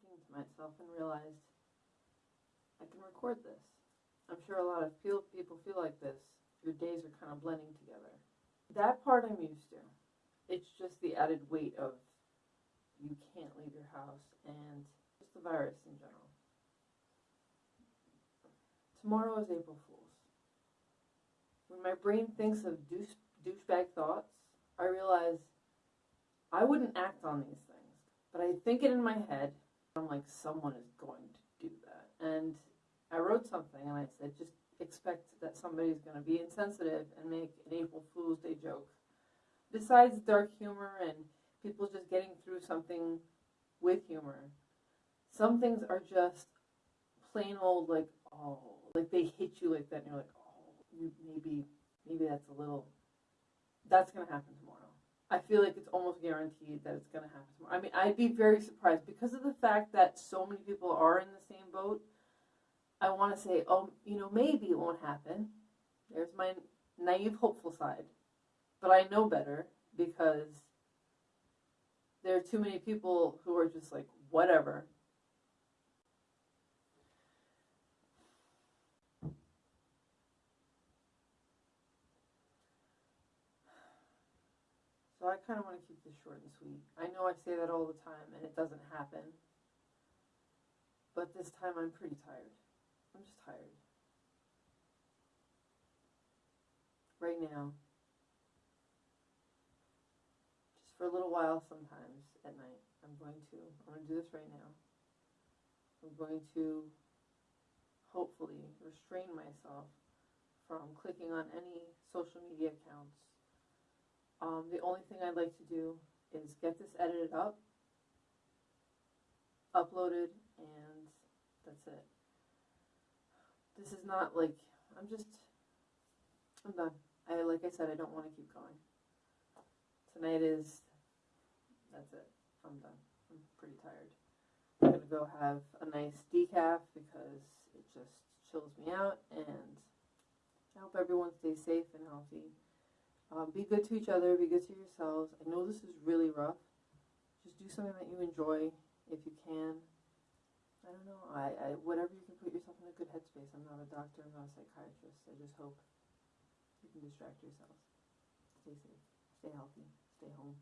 talking to myself and realized I can record this. I'm sure a lot of people feel like this. Your days are kind of blending together. That part I'm used to. It's just the added weight of you can't leave your house and just the virus in general. Tomorrow is April Fool's. When my brain thinks of douche, douchebag thoughts, I realize I wouldn't act on these things, but I think it in my head. I'm like, someone is going to do that. And I wrote something and I said, just expect that somebody's going to be insensitive and make an April Fool's Day joke. Besides dark humor and people just getting through something with humor, some things are just plain old like, oh, like they hit you like that and you're like, oh, maybe, maybe that's a little, that's going to happen tomorrow. Feel like it's almost guaranteed that it's going to happen tomorrow. I mean, I'd be very surprised because of the fact that so many people are in the same boat. I want to say, oh, you know, maybe it won't happen. There's my naive, hopeful side. But I know better because there are too many people who are just like, whatever. I kind of want to keep this short and sweet. I know I say that all the time and it doesn't happen. But this time I'm pretty tired. I'm just tired. Right now. Just for a little while sometimes at night. I'm going to I'm going to do this right now. I'm going to hopefully restrain myself from clicking on any social media accounts. Um, the only thing I'd like to do is get this edited up, uploaded, and that's it. This is not like I'm just I'm done. I like I said I don't want to keep going. Tonight is that's it. I'm done. I'm pretty tired. I'm gonna go have a nice decaf because it just chills me out and I hope everyone stays safe and healthy. Um, be good to each other, be good to yourselves. I know this is really rough. Just do something that you enjoy if you can. I don't know. I, I whatever you can put yourself in a good headspace. I'm not a doctor, I'm not a psychiatrist. I just hope you can distract yourselves. Stay safe, stay healthy, stay home.